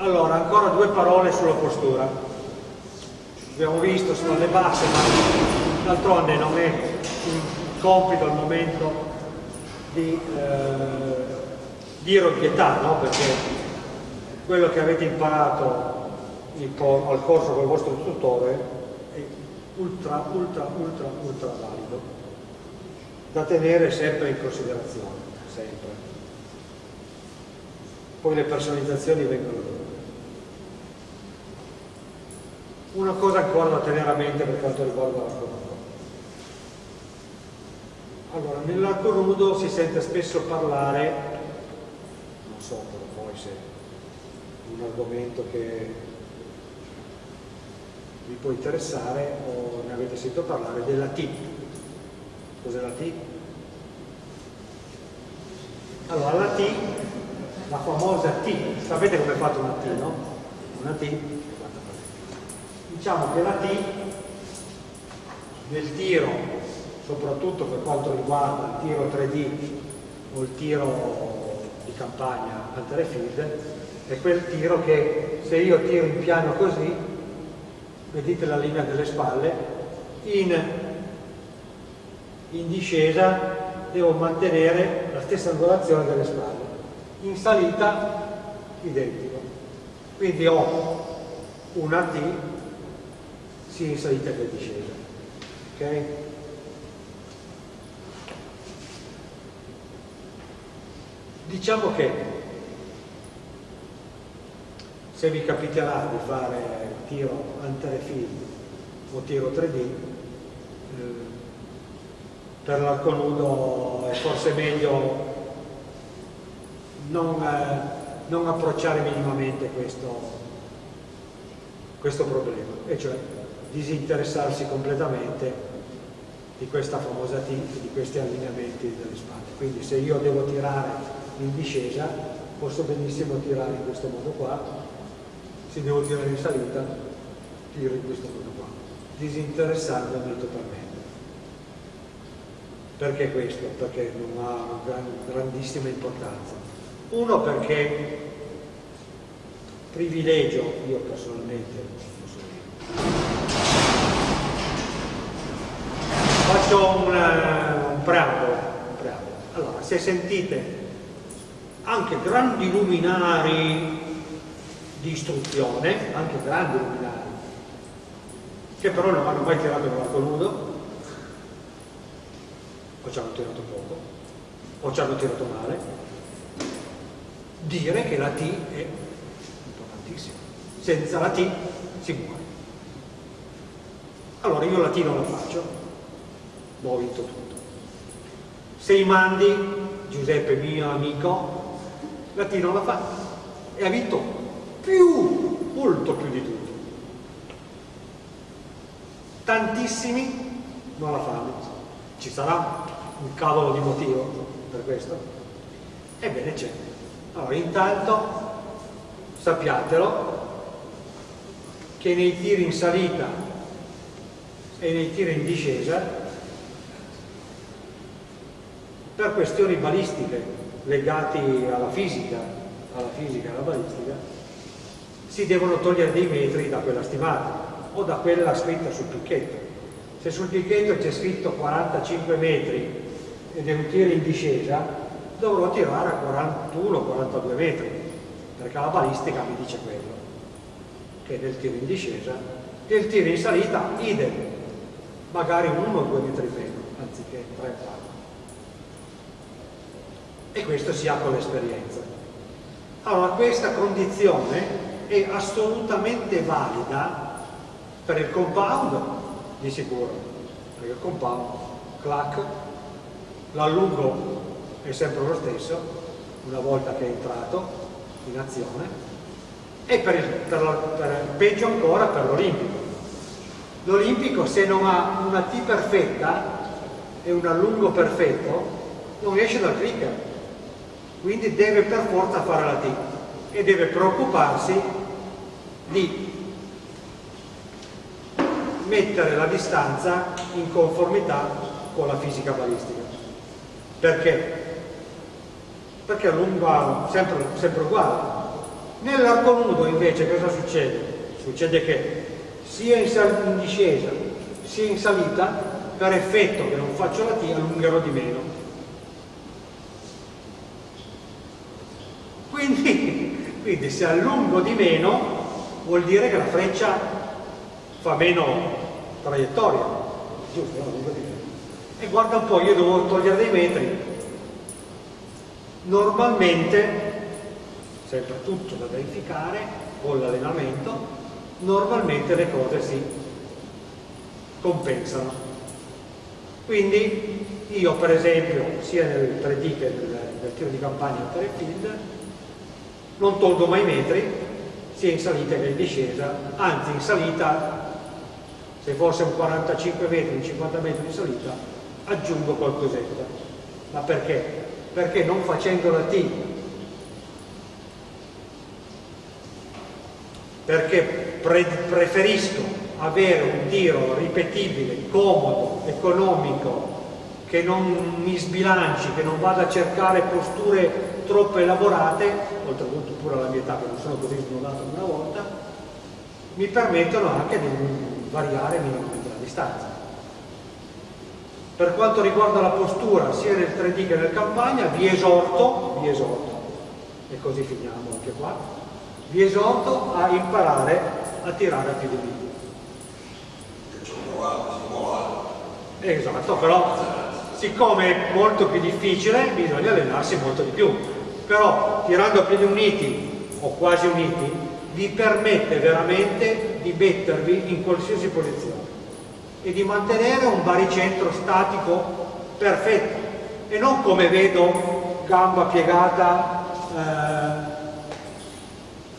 Allora, ancora due parole sulla postura. Abbiamo visto, sono le basse, ma d'altronde non è un compito al momento di eh, dire pietà, no? Perché quello che avete imparato al corso con vostro istruttore è ultra, ultra, ultra, ultra valido, da tenere sempre in considerazione, sempre. Poi le personalizzazioni vengono dopo. Una cosa ancora da tenere a mente per quanto riguarda l'arco nudo. Allora, nell'arco nudo si sente spesso parlare, non so però poi se un argomento che vi può interessare o ne avete sentito parlare, della T. Cos'è la T? Allora, la T, la famosa T, sapete come è fatta una T, no? Una T diciamo che la T nel tiro, soprattutto per quanto riguarda il tiro 3D o il tiro di campagna al field, è quel tiro che se io tiro in piano così, vedete la linea delle spalle, in, in discesa devo mantenere la stessa angolazione delle spalle, in salita identico. Quindi ho una T sia in salita che in discesa. Ok? Diciamo che se vi capiterà di fare tiro anterefilm o tiro 3D, eh, per l'arco nudo è forse meglio non, eh, non approcciare minimamente questo, questo problema, e cioè disinteressarsi completamente di questa famosa T e di questi allineamenti delle spalle. Quindi se io devo tirare in discesa, posso benissimo tirare in questo modo qua, se devo tirare in salita, tiro in questo modo qua, disinteressandomi totalmente. Perché questo? Perché non ha una gran, grandissima importanza. Uno perché privilegio, io personalmente, faccio un, uh, un, preambolo, un preambolo. Allora, se sentite anche grandi luminari di istruzione, anche grandi luminari, che però non hanno mai tirato l'arco nudo, o ci hanno tirato poco, o ci hanno tirato male, dire che la T è importantissima. Senza la T si muore. Allora io la T non la faccio, ho vinto tutto. Se i mandi, Giuseppe mio amico, la Tino l'ha fatta e ha vinto più, molto più di tutti. Tantissimi non la fanno. Ci sarà un cavolo di motivo per questo? Ebbene c'è. Allora, intanto sappiatelo che nei tiri in salita e nei tiri in discesa per questioni balistiche legate alla fisica, alla fisica e alla balistica, si devono togliere dei metri da quella stimata o da quella scritta sul picchetto. Se sul picchetto c'è scritto 45 metri ed è un tiro in discesa, dovrò tirare a 41-42 metri, perché la balistica mi dice quello, che nel tiro in discesa, nel tiro in salita idem, magari uno o due metri meno, anziché 3 e questo si ha con l'esperienza. Allora questa condizione è assolutamente valida per il compound di sicuro, perché il compound, clac, l'allungo è sempre lo stesso una volta che è entrato in azione e per il, per la, per, peggio ancora per l'olimpico. L'olimpico se non ha una T perfetta e un allungo perfetto non esce dal clicker quindi deve per forza fare la T e deve preoccuparsi di mettere la distanza in conformità con la fisica balistica. Perché? Perché allunga sempre, sempre uguale. Nell'arco nudo invece cosa succede? Succede che sia in discesa sia in salita, per effetto che non faccio la T, allungherò di meno. Quindi, quindi se allungo di meno vuol dire che la freccia fa meno traiettoria, giusto? E guarda un po', io devo togliere dei metri. Normalmente, sempre tutto da verificare con l'allenamento, normalmente le cose si compensano. Quindi io per esempio, sia nel 3D che nel, nel tiro di campagna per field, non tolgo mai metri, sia in salita che in discesa, anzi in salita, se fosse un 45 metri, un 50 metri di salita, aggiungo qualcosetta. Ma perché? Perché non facendo la T, perché pre preferisco avere un tiro ripetibile, comodo, economico, che non mi sbilanci, che non vada a cercare posture troppo elaborate, oltretutto pure alla mia età che non sono così snodato una volta, mi permettono anche di variare minimamente la distanza. Per quanto riguarda la postura, sia nel 3D che nel campagna, vi esorto, vi esorto, e così finiamo anche qua, vi esorto a imparare a tirare a piedi liberi. Esatto, però siccome è molto più difficile bisogna allenarsi molto di più. Però tirando a piedi uniti o quasi uniti vi permette veramente di mettervi in qualsiasi posizione e di mantenere un baricentro statico perfetto. E non come vedo gamba piegata eh,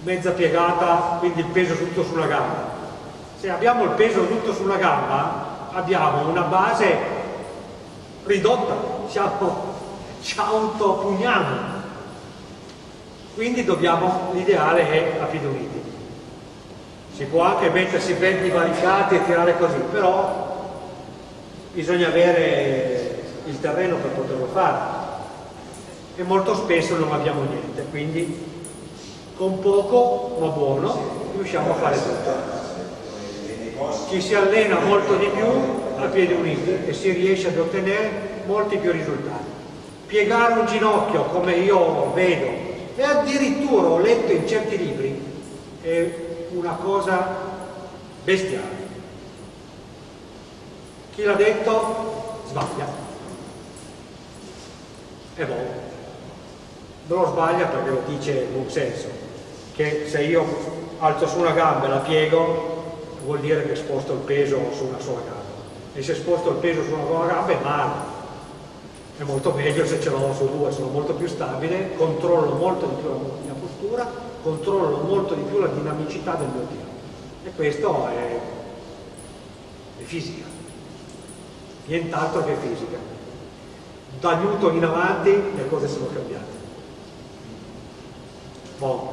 mezza piegata quindi il peso tutto sulla gamba. Se abbiamo il peso tutto sulla gamba abbiamo una base ridotta siamo, ci autopugniamo quindi dobbiamo, l'ideale è a piedi uniti. Si può anche mettersi ben divaricati e tirare così, però bisogna avere il terreno per poterlo fare e molto spesso non abbiamo niente, quindi con poco ma buono riusciamo a fare tutto. Ci si allena molto di più a piedi uniti e si riesce ad ottenere molti più risultati. Piegare un ginocchio come io vedo e addirittura ho letto in certi libri è una cosa bestiale. Chi l'ha detto sbaglia e boh. Non lo sbaglia perché lo dice in buon senso che se io alzo su una gamba e la piego vuol dire che sposto il peso su una sola gamba e se sposto il peso su una sola gamba è male è molto meglio se ce l'ho su due, sono molto più stabile, controllo molto di più la mia postura, controllo molto di più la dinamicità del mio tiro. E questo è, è fisica, nient'altro che fisica. Da Newton in avanti le cose sono cambiate. Bon,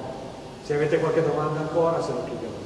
se avete qualche domanda ancora, se no chiudiamo.